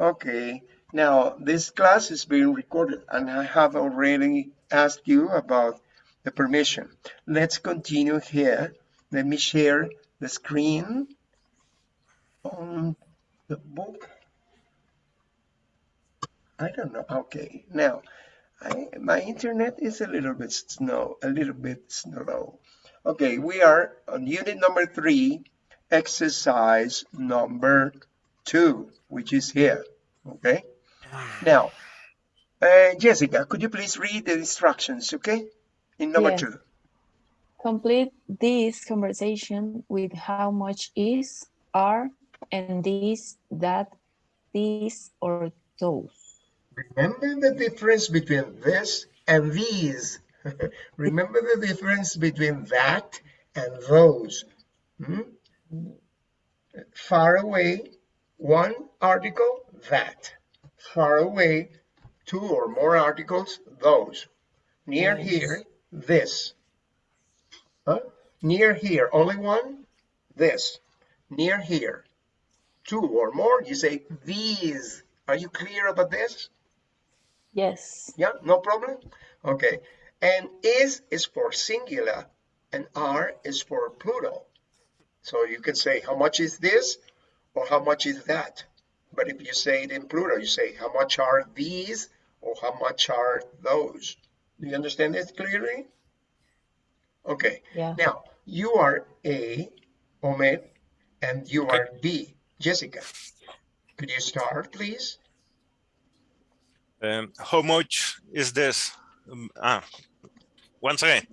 Okay, now this class is being recorded and I have already asked you about the permission. Let's continue here. Let me share the screen on the book. I don't know. Okay, now I, my internet is a little bit slow, a little bit slow. Okay, we are on unit number three, exercise number two, which is here. Okay. Now, uh, Jessica, could you please read the instructions? Okay, in number Yes. two. Complete this conversation with how much is, are, and this, that, these, or those. Remember the difference between this and these. Remember the difference between that and those. Hmm? Far away, one article, that. Far away, two or more articles, those. Near Yes. here, this. Huh? Near here, only one, this. Near here, two or more, you say these. Are you clear about this? Yes. Yeah, no problem. Okay. And is is for singular and are is for plural. So you can say how much is this or how much is that. But if you say it in plural, you say how much are these or how much are those. Do you understand this clearly? Okay. Yeah. Now you are A, Omed, and you Okay. are B, Jessica. Could you start, please? Um, how much is this? Um, ah, once again,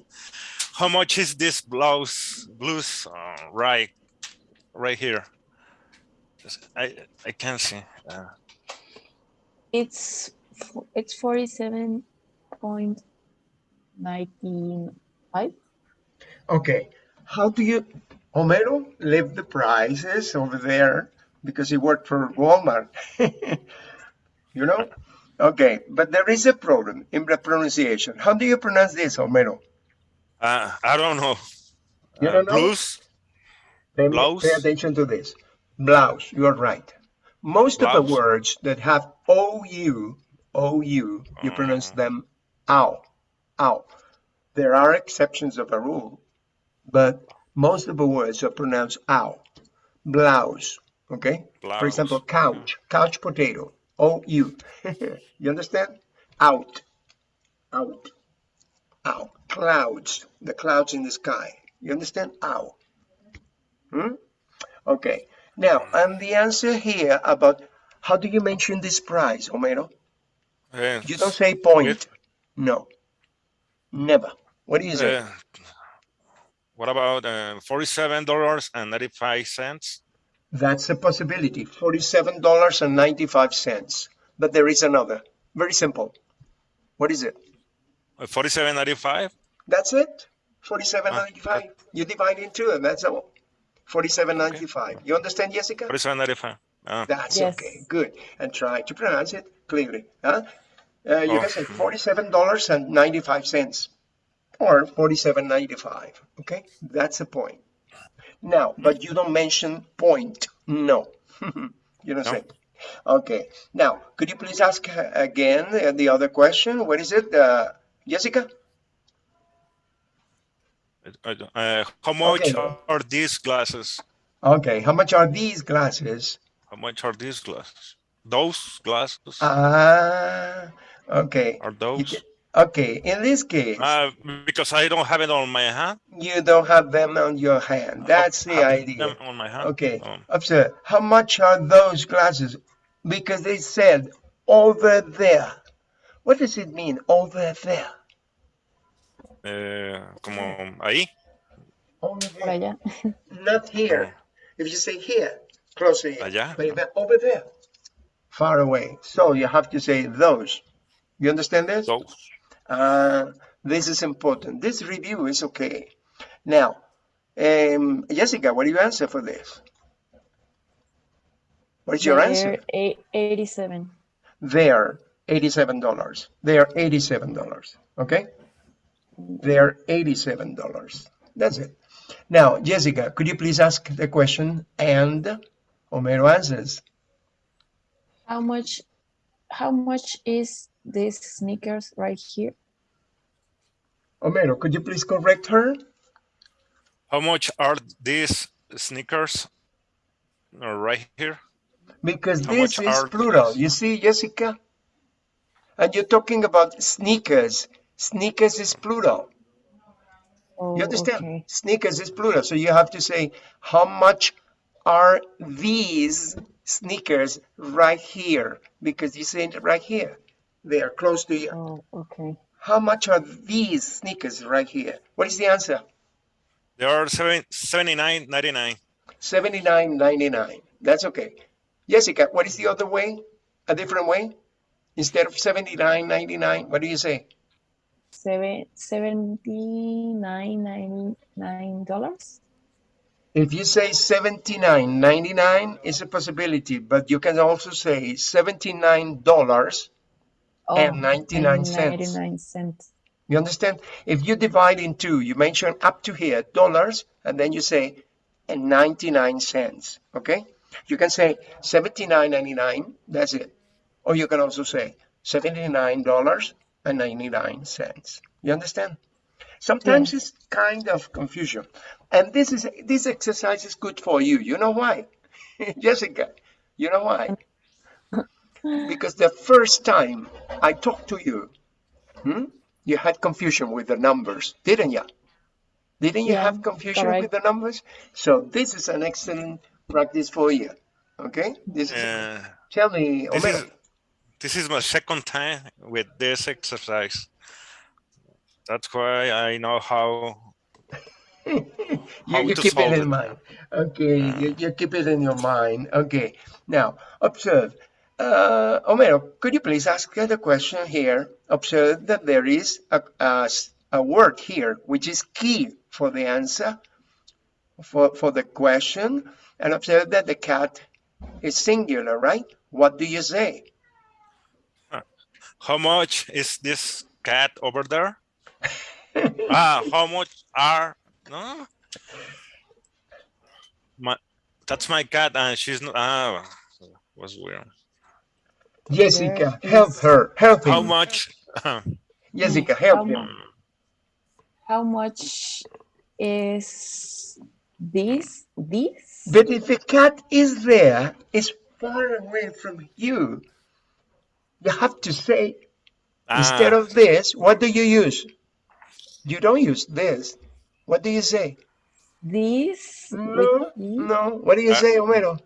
how much is this blouse blues uh, right right here? Just- I I can't see. Uh, It's fo- it's forty-seven point nineteen five. Okay, how do you, Homero left the prices over there because he worked for Walmart. you know? Okay, but there is a problem in the pronunciation. How do you pronounce this, Homero? uh, I don't know. You Uh, don't know? blues. Pay, pay attention to this. Blouse, you are right. Most of the words that have OU, OU, you pronounce Mm. them ow, ow. There are exceptions of a rule, but most of the words are pronounced ow. Blouse, okay? Blouse. For example, couch, couch potato, OU. you understand? Out, out, out. Clouds, the clouds in the sky. You understand? Ow. Hmm? Okay. Now, and the answer here about how do you mention this price, Homero? Uh, You don't say point. With- No. Never. What is do you say? uh, what about uh, forty-seven dollars and ninety-five cents? That's a possibility. $47.95. But there is another. Very simple. What is it? Uh, Forty-seven ninety-five. That's it. Forty-seven ninety-five. You divide in two, and that's all. Forty-seven ninety-five. You understand, Jessica? Forty-seven ninety-five. Uh, That's Yes. okay. Good. And try to pronounce it clearly. Huh? Uh, you Oh. can say forty-seven dollars and ninety-five cents, or forty-seven ninety-five. Okay, that's the point. Now, but you don't mention point. No, you don't No. say. Okay. Now, could you please ask uh, again uh, the other question? What is it, uh, Jessica? Uh, uh, how much Okay. are these glasses? Okay. How much are these glasses? How much are these glasses? Those glasses Ah, okay. are those? Okay. In this case. Uh, because I don't have it on my hand. You don't have them on your hand. That's the idea. on my hand. Okay. Um, Observe. How much are those glasses? Because they said over there. What does it mean, over there? Eh, como ahí. Over Por there. allá. Not here. If you say here, closer here. Allá. But if over there, far away. So you have to say those. You understand this? Those. Uh, this is important. This review is okay. Now, um, Jessica, what do you answer for this? What is your answer? They're eight- Eighty-seven. They're $87. They are $87. Okay? They're $87. That's it. Now, Jessica, could you please ask the question and Homero answers? How much? How much is this sneakers right here? Homero, could you please correct her? How much are these sneakers right here? Because How this is plural. these? You see, Jessica? And you're talking about sneakers. Sneakers is plural. Oh, You understand? okay. Sneakers is plural. So you have to say, how much are these sneakers right here? Because you say it right here. They are close to you. Oh, okay. How much are these sneakers right here? What is the answer? They are seven, 79.99. 79.99. That's okay. Jessica, what is the other way? A different way? Instead of 79.99, what do you say? Seven seventy-nine dollars. If you say 79.99 is a possibility, but you can also say $79 Oh, And 99 cents. Ninety-nine cents. You understand? If you divide in two, you mention up to here dollars, and then you say and 99 cents. Okay? You can say 79.99. That's it. Or you can also say $79 and 99 cents. You understand? Sometimes it's kind of confusion. And this is this exercise is good for you. You know why? Jessica, you know why? because the first time I talked to you, hmm, you had confusion with the numbers, didn't you? Didn't you Yeah, have confusion correct. with the numbers? So this is an excellent practice for you. Okay? This is Uh, tell me, this Homero. is this is my second time with this exercise. That's why I know how you, how you keep it in it. mind. Okay, you, you keep it in your mind. Okay, now observe. Uh, Homero, could you please ask the question here? Observe that there is a a word here which is key for the answer for, for the question. And observe that the cat is singular, right? What do you say? How much is this cat over there? ah, how much are no? My that's my cat and she's not ah was weird. Jessica, help her. Help How much Jessica, help mu- him. How much is this? This? But if the cat is there, it's far away from you. You have to say, instead Ah, of this, what do you use? You don't use this. What do you say? This? No, no. What do you Uh, say, Homero?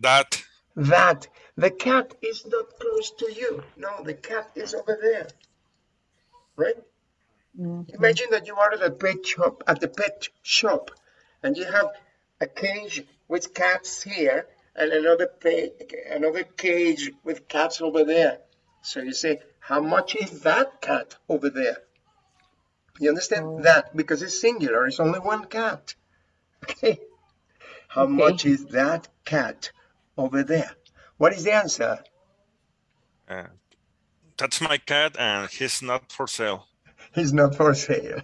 that That. The cat is not close to you. No, the cat is over there. Right? Mhm. Imagine that you are at a pet shop, at the pet shop, and you have a cage with cats here and another pa- another cage with cats over there. So you say, how much is that cat over there? You understand Oh. that because it's singular. It's only one cat. Okay. How Okay. much is that cat over there? What is the answer? uh, that's my cat and he's not for sale. He's not for sale.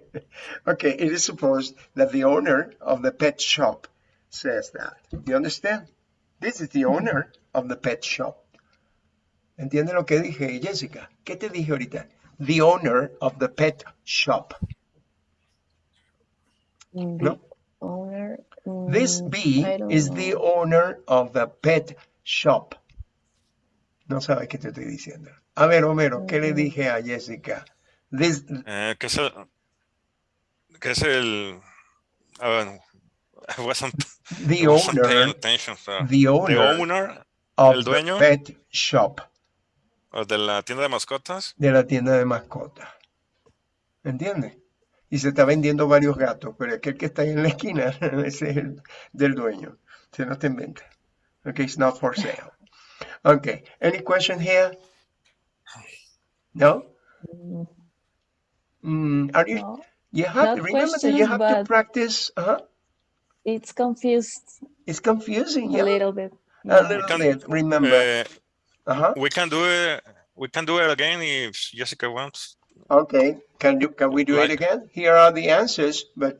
okay, it is supposed that the owner of the pet shop says that. You understand? This is the owner of the pet shop. ¿Entiende lo que dije, Jessica? ¿Qué te dije ahorita? The owner of the pet shop. Mm, No. The owner. This mm, bee I don't is the owner of the pet shop. No sabes qué te estoy diciendo. A ver, Homero, ¿qué le Ujú. dije a Jessica? This, Eh, que es el que es el ah, I wasn't, the I wasn't paying owner, attention. so, the the owner owner of el the dueño. pet shop. o de la tienda de mascotas. de la tienda de mascotas. ¿Entiendes? Y se está vendiendo varios gatos, pero aquel que está ahí en la esquina, ese es el del dueño. Se no te inventa. Okay, it's not for sale. Okay, any question here? No? Mm, Mm, are you, no, you have, Not remember that you have to practice, uh it's confused it's confusing, a little bit. A little can- bit, remember. Eh, Uh-huh. we can do it. We can do it again if Jessica wants. Okay, can you can we do it again? Here are the answers, but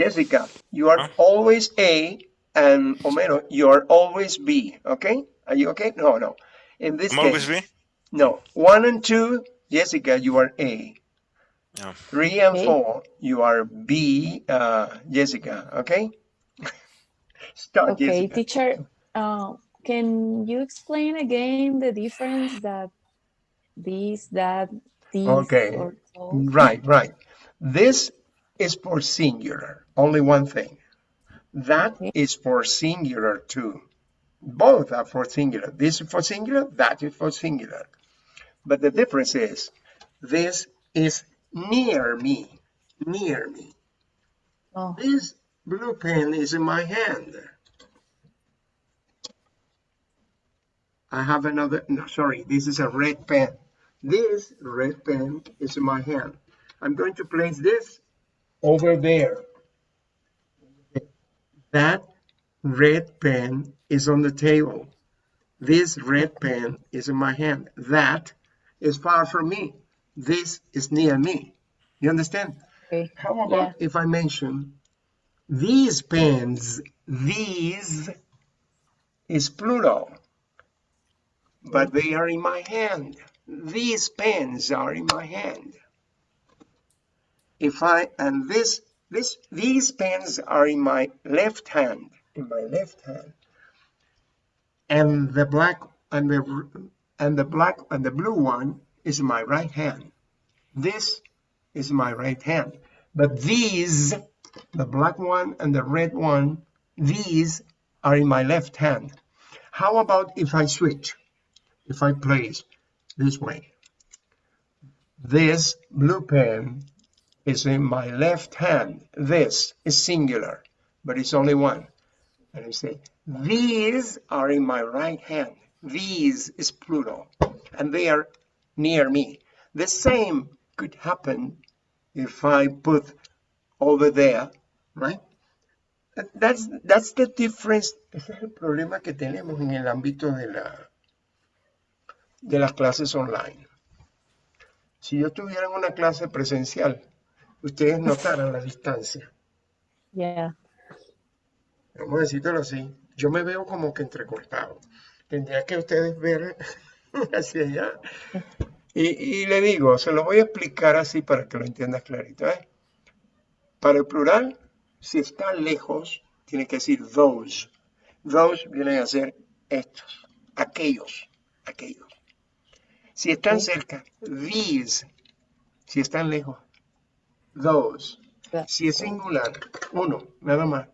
Jessica, you are Huh? always A, and Homero, you are always B. Okay, Are you okay? No, no. In this I'm always case, B. no. One and two, Jessica, you are A. Yeah. Three and Okay. four, you are B, uh, Jessica. Okay. Start, Okay, teacher, uh, can you explain again the difference that this, that, these, Okay. or so? Right, right. This is for singular, only one thing. That Okay. is for singular too. Both are for singular. This is for singular, that is for singular. But the difference is this is near me, near me. Oh, This blue pen is in my hand. I have another, no, sorry, this is a red pen. This red pen is in my hand. I'm going to place this over there. That red pen is on the table. This red pen is in my hand. That is far from me. This is near me. You understand? okay. How about Yeah. if I mention these pens, these is plural, but they are in my hand. These pens are in my hand. If I, and this, this, these pens are in my left hand, in my left hand. And the black, and the, and the black, and the blue one is my right hand. This is my right hand. But these, the black one and the red one, these are in my left hand. How about if I switch? If I place this way. This blue pen is in my left hand. This is singular, but it's only one. And I say, these are in my right hand. These is plural, and they are near me. The same could happen if I put over there, right? That- That's, that's the difference. Ese es el problema que tenemos en el ámbito de, la, de las clases online. Si yo tuviera en una clase presencial, ustedes notaran la distancia. Yeah. Vamos a decirlo así. Yo me veo como que entrecortado. Tendría que ustedes ver hacia allá. Y, y le digo, se lo voy a explicar así para que lo entiendas clarito. ¿eh? Para el plural, si está lejos, tiene que decir those. Those vienen a ser estos, aquellos, aquellos. Si están cerca, these. Si están lejos, those. Si es singular, uno, nada más.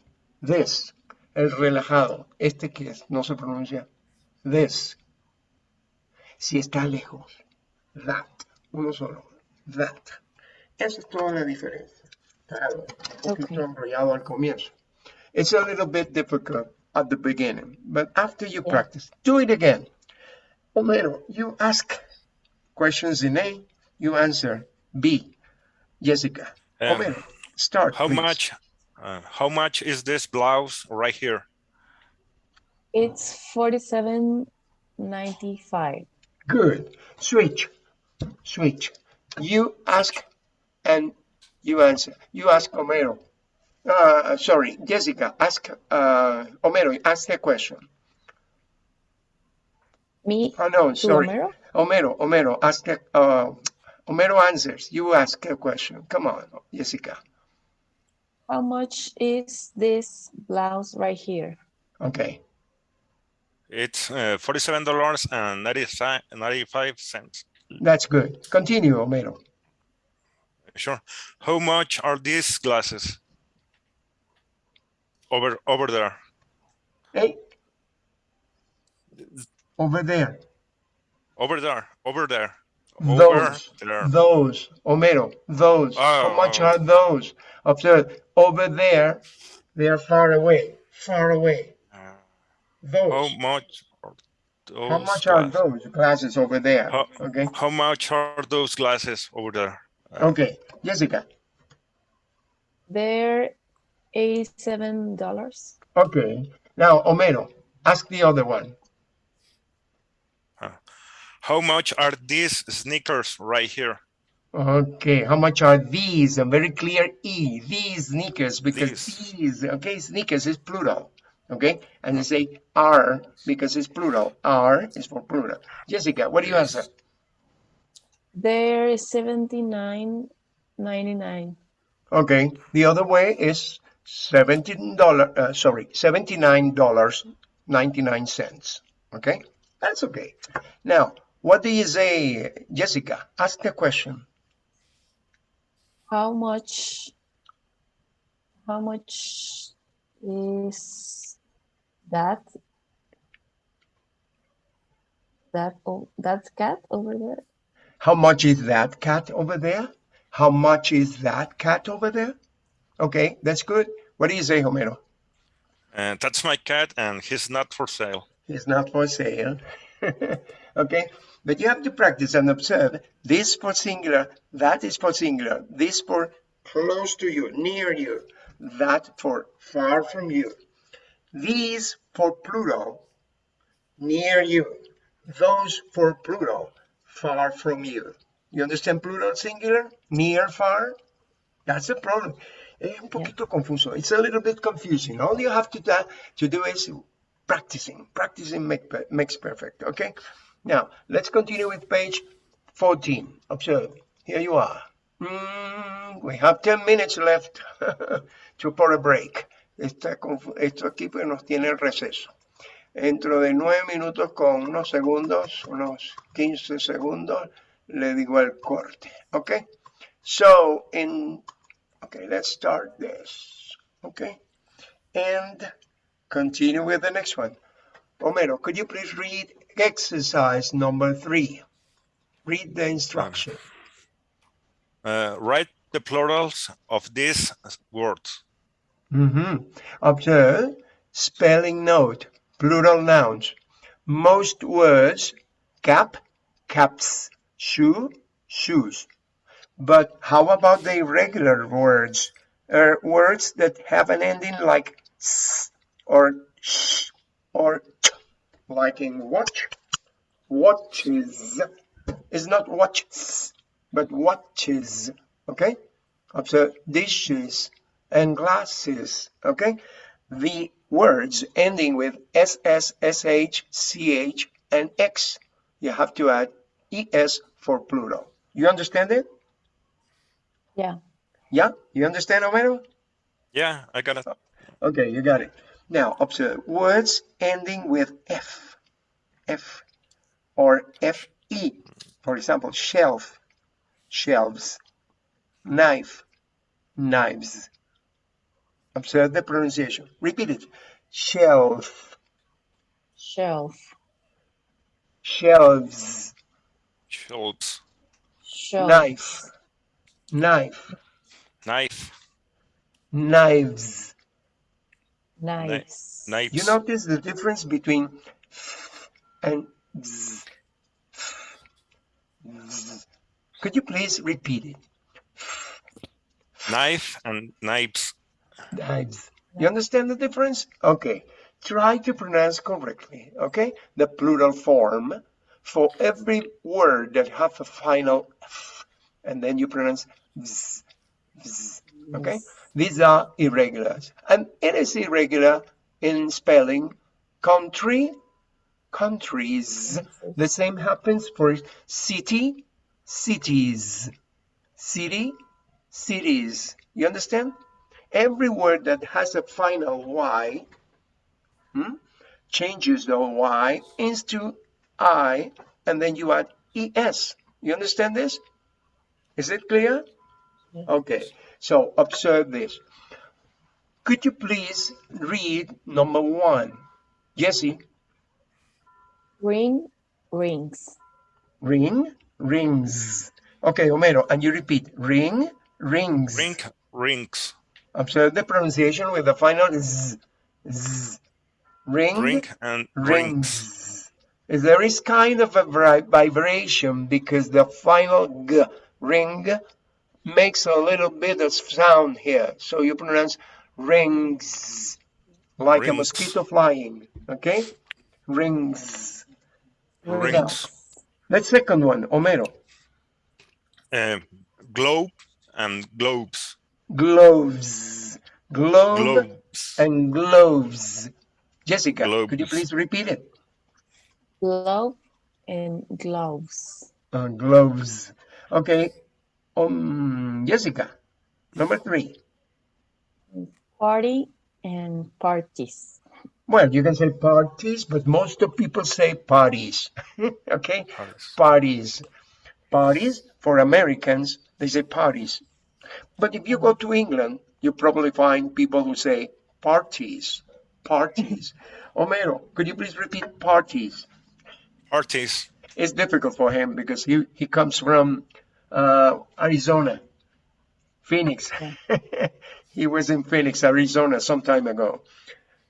This, el relajado, este que es, no se pronuncia. This. Si está lejos, that, uno solo. That. Esa es toda la diferencia. Claro, un poquito Ok. enrollado al comienzo. It's a little bit difficult at the beginning, but after you Yeah. practice, do it again. Homero, you ask questions in A, you answer B. Jessica, Um, Homero, start. how please. much? Uh, how much is this blouse right here? It's forty-seven ninety-five. Good. Switch. Switch. You ask and you answer. You ask Homero. Uh, sorry, Jessica, ask uh, Homero, ask the question. Me Oh, no, sorry. Homero? Homero, Homero, ask the, uh, Homero answers. You ask a question. Come on, Jessica. How much is this blouse right here? Okay. It's uh, forty-seven dollars and ninety-five cents. That's good. Continue, Homero. Sure. How much are these glasses? Over over there. Hey. Over there. Over there. Over there. Over Those. there. Those. Homero. Those. How much Oh. are those? Observe. Over there. They are far away. Far away. Uh, Those. how much are those How much are those glasses over there? How- Okay. How much are those glasses over there? Okay. Jessica. They're eighty-seven dollars. Okay. Now, Homero, ask the other one. How much are these sneakers right here? Okay. How much are these? A very clear E. These sneakers, because These. these, okay, sneakers is plural. Okay, and you say are because it's plural. Are is for plural. Jessica, what do you answer? There is seventy-nine ninety-nine. Okay, the other way is seventeen dollar. Uh, sorry, seventy-nine dollars ninety-nine cents. Okay, that's okay. Now, what do you say, Jessica? Ask the question. How much? How much is that? That oh, that cat over there? How much is that cat over there? How much is that cat over there? Okay, that's good. What do you say, Homero? And that's my cat, and he's not for sale. He's not for sale. okay, but you have to practice and observe. This for singular, that is for singular, this for close to you, near you, that for far from you. These for plural, near you. Those for plural, far from you. You understand plural singular? Near, far? That's the problem. Es un poquito confuso. It's a little bit confusing. All you have to, do, to do is practicing. Practicing make, makes perfect, okay? Now, let's continue with page 14. Observe. Here you are. Mm, we have 10 minutes left to for a break. Esta, esto aquí pues nos tiene el receso. Dentro de 9 minutos con unos segundos, unos 15 segundos, le digo el corte. Okay? So, in, okay, let's start this. Okay? And continue with the next one. Homero, could you please read exercise number three? Read the instruction. Uh, write the plurals of these words. Mm-hmm. Observe spelling note, plural nouns. Most words, cap, caps, shoe, shoes. But how about the irregular words? Uh, words that have an ending like s or sh or ch, like in watch. Watches is not watches, but watches. Okay? Observe dishes and glasses. Okay? The words ending with ss, sh, ch, and x, you have to add es for plural. You understand it? Yeah. Yeah? You understand, Homero? Yeah, I got it. Okay, you got it. Now, observe words ending with f, f, or fe. For example, shelf, shelves, knife, knives. Observe the pronunciation. Repeat it. Shelf, Shelf. shelves, Shelves, Shelf. knife, knife, knife, knives. Knives. knives. You notice the difference between and z. Z. Could you please repeat it? Knife and knives. You understand the difference? Okay. Try to pronounce correctly, okay? The plural form for every word that have a final f, and then you pronounce z, z, okay? These are irregulars. And it is irregular in spelling country, countries. The same happens for city, cities, city, cities. You understand? Every word that has a final Y hmm, changes the Y into I, and then you add ES. You understand this? Is it clear? Okay, so observe this. Could you please read number one? Jesse, Ring. Rings. ring, rings. Okay, Homero, and you repeat, ring, rings. Ring, rings. Observe the pronunciation with the final z, z. Ring, Ring and rings. rings. There is kind of a vibration because the final g, ring, makes a little bit of sound here. So you pronounce rings, like a mosquito flying. Okay? Rings. Rings. The second one, Homero. Uh, globe and globes. Gloves. Globe Globes. and gloves. Jessica, could you please repeat it? Glove and gloves. Uh, gloves. Okay. Um, Jessica, number three. Party and parties. Well, you can say parties, but most of people say parties. okay? Parties. Parties. Parties, for Americans, they say parties. But if you go to England, you probably find people who say parties. Parties. Homero, could you please repeat parties? Parties. It's difficult for him because he, he comes from uh, Arizona, Phoenix. he was in Phoenix, Arizona some time ago.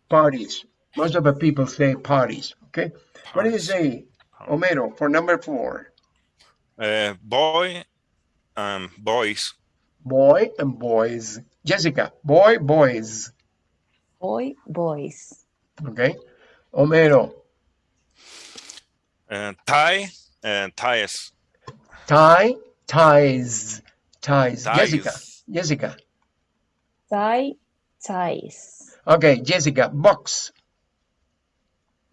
Parties. Most of the people say parties. Okay. What do you say, Homero, for number four? Uh, boy and boys. Boy and boys. Jessica, boy, boys. Boy, boys. Okay. Homero, Uh, tie and ties. tie, ties, ties. Ties. Jessica, Jessica. Tie, ties. Okay, Jessica, box.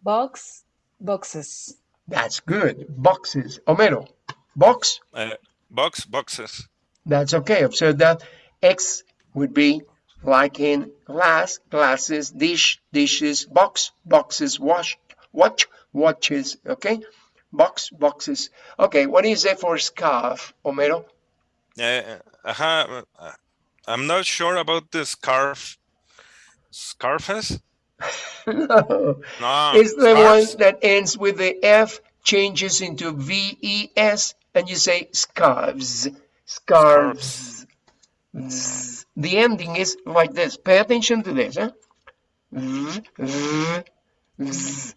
Box, boxes. That's good. Boxes. Homero, box. Uh, box boxes. That's okay. Observe that X would be like in glass, glasses, dish, dishes, box, boxes, wash, watch, watches. Okay, box, boxes. Okay, what is do you say for scarf, Homero? Uh, uh, uh, I'm not sure about the scarf. Scarfes? no, No. it's the scarves. one that ends with the F, changes into V E S, and you say scarves, scarves. The ending is like this. Pay attention to this. Zzz.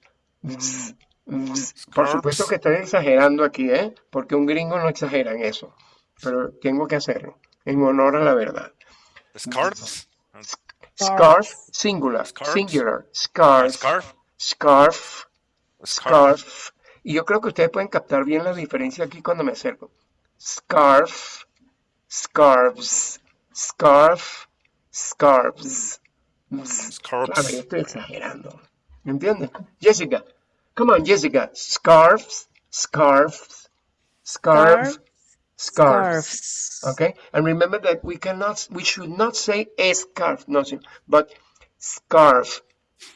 Por supuesto que estoy exagerando aquí, ¿eh? Porque un gringo no exagera en eso. Pero tengo que hacerlo en honor a la verdad. Scarves? Scarf, singular, Scarves. singular, scarf, Scarf? scarf, Scarf. scarf. Y yo creo que ustedes pueden captar bien la diferencia aquí cuando me acerco. Scarf, scarves, scarf, scarves. Scarves. estoy exagerando. ¿Me entiendes? Jessica, come on, Jessica. Scarves, scarves, scarf, scarves. Scarves. Okay, and remember that we cannot, we should not say a scarf, nothing, but scarf,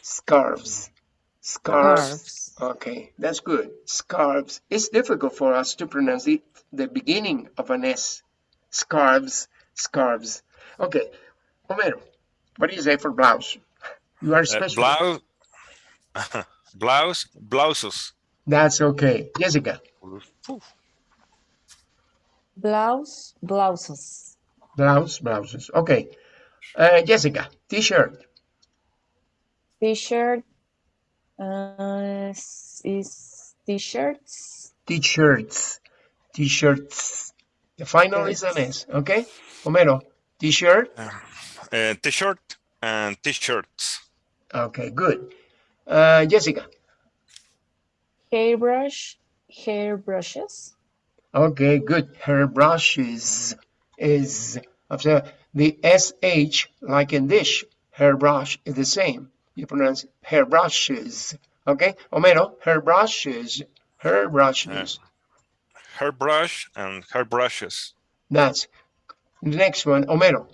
scarves, scarves. Scarves. Okay, that's good. Scarves. It's difficult for us to pronounce it, the beginning of an S. Scarves, scarves. Okay, Homero, what do you say for blouse? You are Uh, special. blouse. blouse. Blouses. That's okay. Jessica, Blouse, blouses. blouse, blouses. Okay. Uh, Jessica, t-shirt. T-shirt uh, is t-shirts. T-shirts, t-shirts. The final is an S, okay? Homero, t-shirt. Uh, t-shirt and t-shirts. Okay, good. Uh, Jessica. Hairbrush, hairbrushes. Okay, good. Her brushes is observe the sh like in dish. hairbrush is the same. You pronounce hair brushes. Okay, Homero, her brushes, her brushes. Hairbrush and hairbrushes. That's the next one. Homero,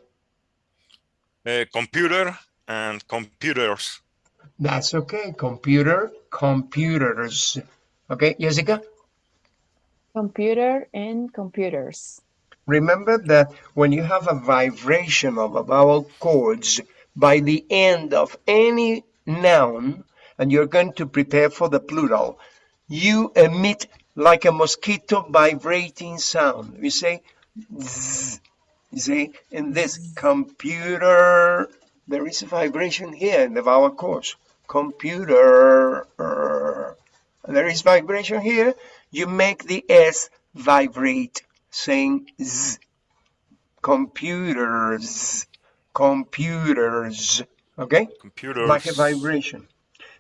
Uh, computer and computers. that's okay. Computer, computers. Okay, Jessica. Computer and computers. Remember that when you have a vibration of a vowel chords by the end of any noun, and you're going to prepare for the plural, you emit like a mosquito vibrating sound. You say, zzz. you see, in this computer, there is a vibration here in the vowel course. Computer. There is vibration here. You make the S vibrate, saying Z. Computers. Computers. okay? Computers. Like a vibration.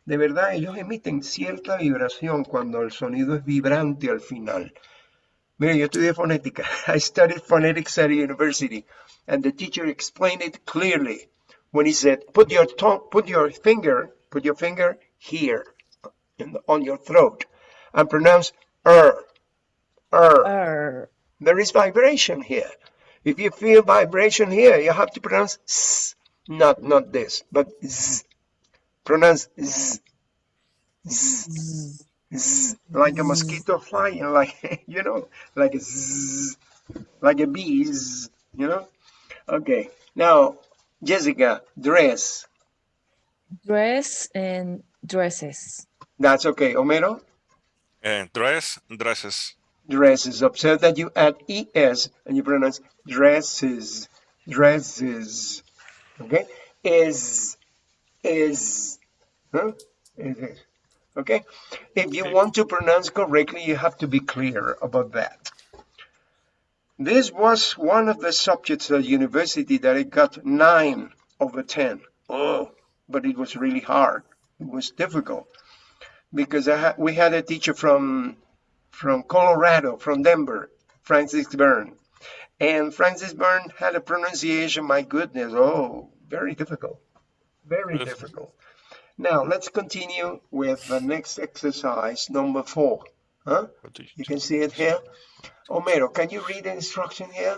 De verdad, ellos emiten cierta vibración cuando el sonido es vibrante al final. Mire, yo estudié fonética. I studied phonetics at a university, and the teacher explained it clearly when he said, "Put your tongue, put your finger, Put your finger here the, on your throat and pronounce er. Er. Er. There is vibration here. If you feel vibration here, you have to pronounce s, not not this, but z. Pronounce z. Z. Z. Z, like a mosquito flying, like you know, like a zzz, like a bees, you know. Okay, now Jessica, dress. Dress and dresses. That's okay. Homero, Uh, dress, dresses. dresses. Observe that you add es and you pronounce dresses, dresses. Okay, is is, huh? Is it? Okay. If you want to pronounce correctly, you have to be clear about that. This was one of the subjects at university that I got nine over 10. Oh, but it was really hard. It was difficult because I ha- we had a teacher from from Colorado, from Denver, Francis Byrne. And Francis Byrne had a pronunciation, my goodness, oh, very difficult. Very difficult. Now, let's continue with the next exercise, number four. Huh? You- You can see it here. Homero, can you read the instruction here?